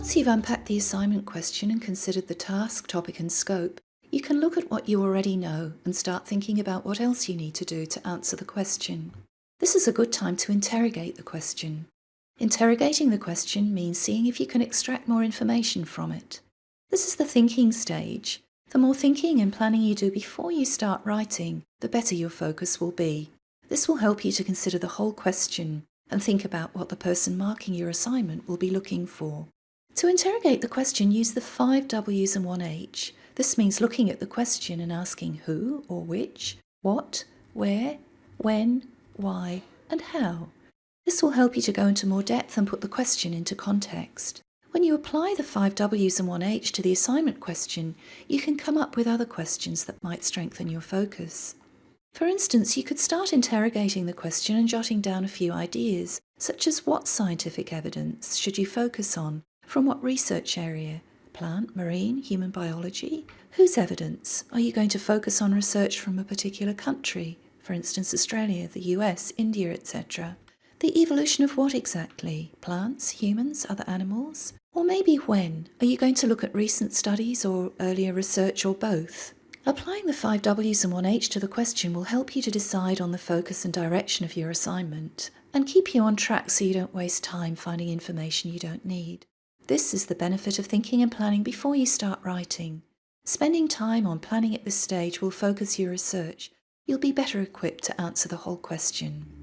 Once you've unpacked the assignment question and considered the task, topic and scope, you can look at what you already know and start thinking about what else you need to do to answer the question. This is a good time to interrogate the question. Interrogating the question means seeing if you can extract more information from it. This is the thinking stage. The more thinking and planning you do before you start writing, the better your focus will be. This will help you to consider the whole question and think about what the person marking your assignment will be looking for. To interrogate the question, use the five W's and one H. This means looking at the question and asking who or which, what, where, when, why, and how. This will help you to go into more depth and put the question into context. When you apply the five W's and one H to the assignment question, you can come up with other questions that might strengthen your focus. For instance, you could start interrogating the question and jotting down a few ideas, such as what scientific evidence should you focus on, from what research area, plant, marine, human biology? Whose evidence? Are you going to focus on research from a particular country, for instance Australia, the US, India, etc.? The evolution of what exactly? Plants, humans, other animals? Or maybe when? Are you going to look at recent studies or earlier research or both? Applying the five W's and one H to the question will help you to decide on the focus and direction of your assignment and keep you on track so you don't waste time finding information you don't need. This is the benefit of thinking and planning before you start writing. Spending time on planning at this stage will focus your research. You'll be better equipped to answer the whole question.